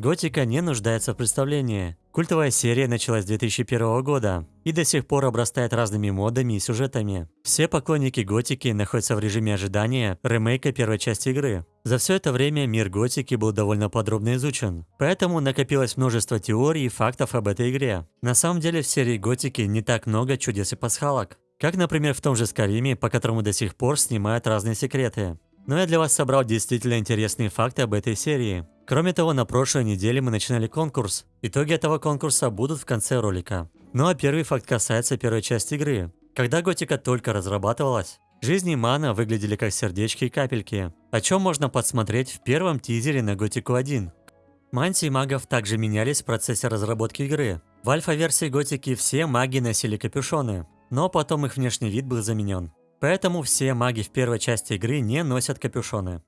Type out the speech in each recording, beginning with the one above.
Готика не нуждается в представлении. Культовая серия началась с 2001 года и до сих пор обрастает разными модами и сюжетами. Все поклонники Готики находятся в режиме ожидания ремейка первой части игры. За все это время мир Готики был довольно подробно изучен, поэтому накопилось множество теорий и фактов об этой игре. На самом деле в серии Готики не так много чудес и пасхалок. Как, например, в том же Скариме, по которому до сих пор снимают разные секреты. Но я для вас собрал действительно интересные факты об этой серии. Кроме того, на прошлой неделе мы начинали конкурс. Итоги этого конкурса будут в конце ролика. Ну а первый факт касается первой части игры. Когда Готика только разрабатывалась, жизни мана выглядели как сердечки и капельки, о чем можно подсмотреть в первом тизере на Готику 1. Мантии магов также менялись в процессе разработки игры. В альфа-версии Готики все маги носили капюшоны, но потом их внешний вид был заменен. Поэтому все маги в первой части игры не носят капюшоны.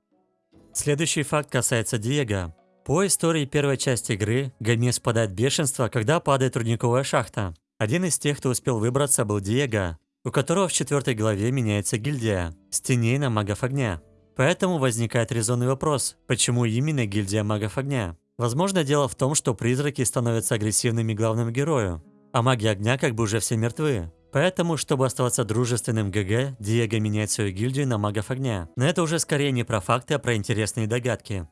Следующий факт касается Диего. По истории первой части игры, Гомес в бешенство, когда падает рудниковая шахта. Один из тех, кто успел выбраться, был Диего, у которого в четвертой главе меняется гильдия – стеней на магов огня. Поэтому возникает резонный вопрос, почему именно гильдия магов огня? Возможно, дело в том, что призраки становятся агрессивными главному герою, а маги огня как бы уже все мертвы. Поэтому, чтобы оставаться дружественным ГГ, Диего меняет свою гильдию на магов огня. Но это уже скорее не про факты, а про интересные догадки.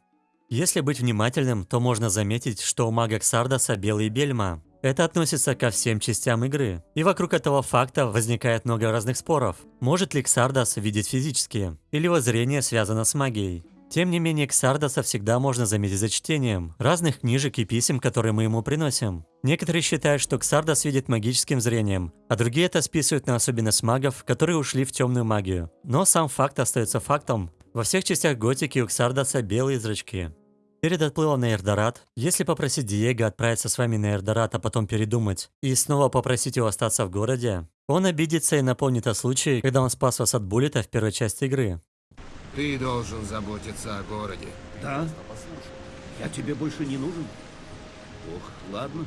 Если быть внимательным, то можно заметить, что у мага Ксардаса белый бельма. Это относится ко всем частям игры. И вокруг этого факта возникает много разных споров. Может ли Ксардас видеть физически? Или его зрение связано с магией? Тем не менее, Ксардаса всегда можно заметить за чтением разных книжек и писем, которые мы ему приносим. Некоторые считают, что Ксардас видит магическим зрением, а другие это списывают на особенность магов, которые ушли в темную магию. Но сам факт остается фактом. Во всех частях готики у Ксардаса белые зрачки. Перед отплывом на Эрдорат, если попросить Диего отправиться с вами на Эрдорат, а потом передумать, и снова попросить его остаться в городе, он обидится и напомнит о случае, когда он спас вас от буллета в первой части игры. Ты должен заботиться о городе. Да? Я тебе больше не нужен? Ох, ладно.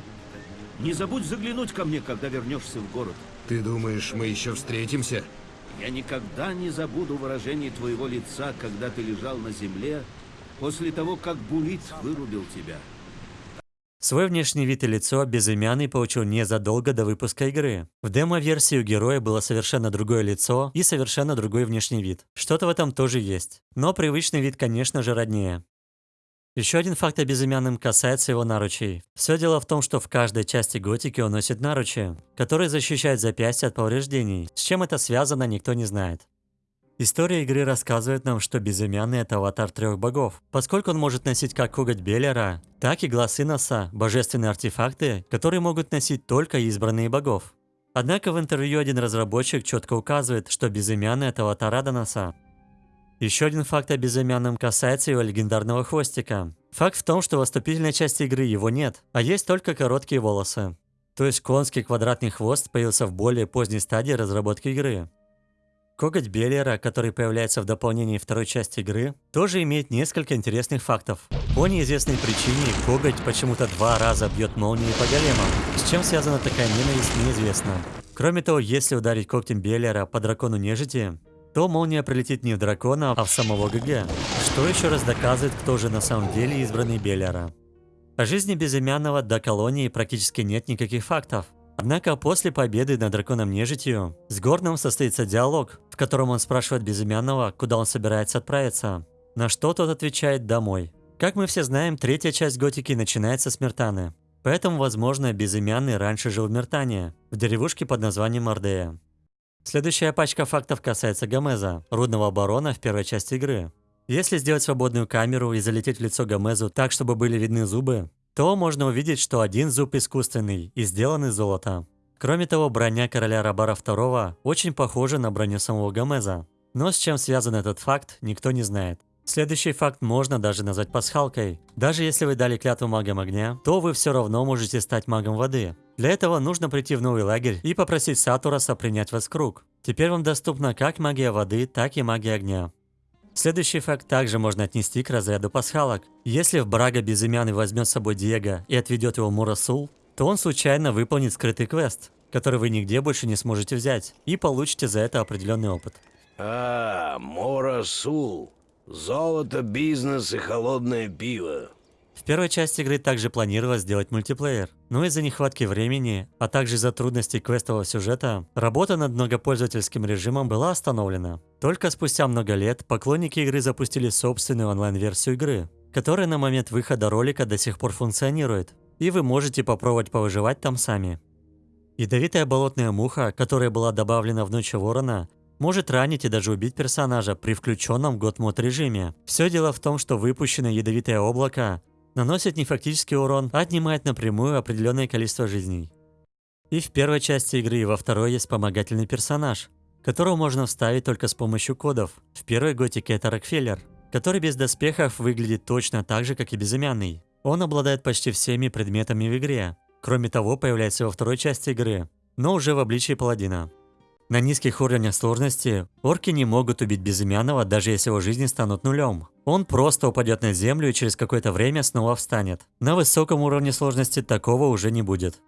Не забудь заглянуть ко мне, когда вернешься в город. Ты думаешь, мы еще встретимся? Я никогда не забуду выражение твоего лица, когда ты лежал на земле, после того, как Булит вырубил тебя. Свой внешний вид и лицо безымянный получил незадолго до выпуска игры. В демо-версии у героя было совершенно другое лицо и совершенно другой внешний вид. Что-то в этом тоже есть. Но привычный вид, конечно же, роднее. Еще один факт о безымянном касается его наручей. Все дело в том, что в каждой части готики он носит наручи, которые защищают запястье от повреждений. С чем это связано, никто не знает. История игры рассказывает нам, что Безымянный – это аватар трех богов, поскольку он может носить как коготь Беллера, так и глаз Иноса – божественные артефакты, которые могут носить только избранные богов. Однако в интервью один разработчик четко указывает, что Безымянный – это аватар Аданоса. Еще один факт о Безымянном касается его легендарного хвостика. Факт в том, что в вступительной части игры его нет, а есть только короткие волосы. То есть конский квадратный хвост появился в более поздней стадии разработки игры. Коготь Беллера, который появляется в дополнении второй части игры, тоже имеет несколько интересных фактов. По неизвестной причине коготь почему-то два раза бьет молнией по големам. С чем связана такая ненависть, неизвестно. Кроме того, если ударить когтем Беллера по дракону нежити, то молния прилетит не в дракона, а в самого ГГ. Что еще раз доказывает, кто же на самом деле избранный Беллера. О жизни безымянного до колонии практически нет никаких фактов. Однако после победы над драконом нежитью с Горном состоится диалог, в котором он спрашивает Безымянного, куда он собирается отправиться. На что тот отвечает «домой». Как мы все знаем, третья часть готики начинается с Мертаны. Поэтому, возможно, Безымянный раньше жил в Мертане, в деревушке под названием Ордея. Следующая пачка фактов касается Гомеза, рудного барона в первой части игры. Если сделать свободную камеру и залететь в лицо Гомезу так, чтобы были видны зубы, то можно увидеть, что один зуб искусственный и сделан из золота. Кроме того, броня короля Рабара II очень похожа на броню самого Гомеза. Но с чем связан этот факт, никто не знает. Следующий факт можно даже назвать пасхалкой. Даже если вы дали клятву магам огня, то вы все равно можете стать магом воды. Для этого нужно прийти в новый лагерь и попросить Сатураса принять вас в круг. Теперь вам доступна как магия воды, так и магия огня. Следующий факт также можно отнести к разряду пасхалок. Если в Брага безымянный возьмет с собой Диего и отведет его Мурасул, то он случайно выполнит скрытый квест, который вы нигде больше не сможете взять, и получите за это определенный опыт. А, Морасул. Золото, бизнес и холодное пиво. В первой части игры также планировалось сделать мультиплеер, но из-за нехватки времени, а также из-за трудностей квестового сюжета, работа над многопользовательским режимом была остановлена. Только спустя много лет поклонники игры запустили собственную онлайн-версию игры, которая на момент выхода ролика до сих пор функционирует, и вы можете попробовать повыживать там сами. Ядовитая болотная муха, которая была добавлена в Ночь Ворона, может ранить и даже убить персонажа при включенном год мод режиме. Все дело в том, что выпущенное ядовитое облако наносит не фактический урон, а отнимает напрямую определенное количество жизней. И в первой части игры, и во второй есть вспомогательный персонаж, которого можно вставить только с помощью кодов. В первой готике это Рокфеллер, который без доспехов выглядит точно так же, как и безымянный. Он обладает почти всеми предметами в игре. Кроме того, появляется во второй части игры, но уже в обличии паладина. На низких уровнях сложности орки не могут убить безымянного, даже если его жизни станут нулем. Он просто упадет на землю и через какое-то время снова встанет. На высоком уровне сложности такого уже не будет.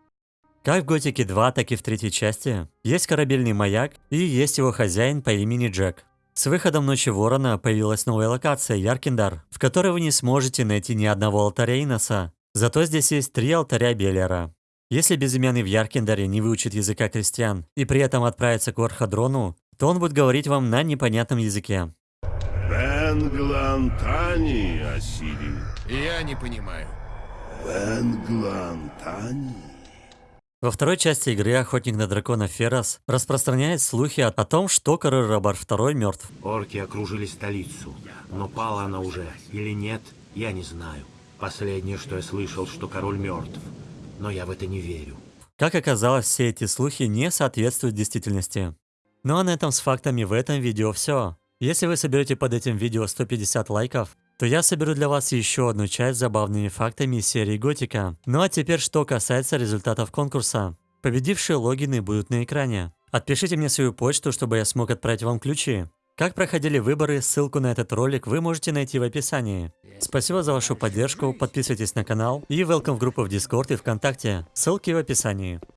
Как в Готике 2, так и в третьей части есть корабельный маяк и есть его хозяин по имени Джек. С выходом Ночи Ворона появилась новая локация Яркиндар, в которой вы не сможете найти ни одного алтаря Иноса. Зато здесь есть три алтаря Белера. Если безымянный в Яркиндаре не выучит языка крестьян и при этом отправится к Орхадрону, то он будет говорить вам на непонятном языке. Бенглантани, Асири. Я не понимаю. Бенглантани. Во второй части игры Охотник на дракона Ферас распространяет слухи о, о том, что король Рабар II мертв. Орки окружили столицу, но пала она уже или нет, я не знаю. Последнее, что я слышал, что король мертв, но я в это не верю. Как оказалось, все эти слухи не соответствуют действительности. Ну а на этом с фактами в этом видео все. Если вы соберете под этим видео 150 лайков, то я соберу для вас еще одну часть с забавными фактами из серии Готика. Ну а теперь что касается результатов конкурса. Победившие логины будут на экране. Отпишите мне свою почту, чтобы я смог отправить вам ключи. Как проходили выборы, ссылку на этот ролик вы можете найти в описании. Спасибо за вашу поддержку, подписывайтесь на канал и welcome в группу в Discord и ВКонтакте. Ссылки в описании.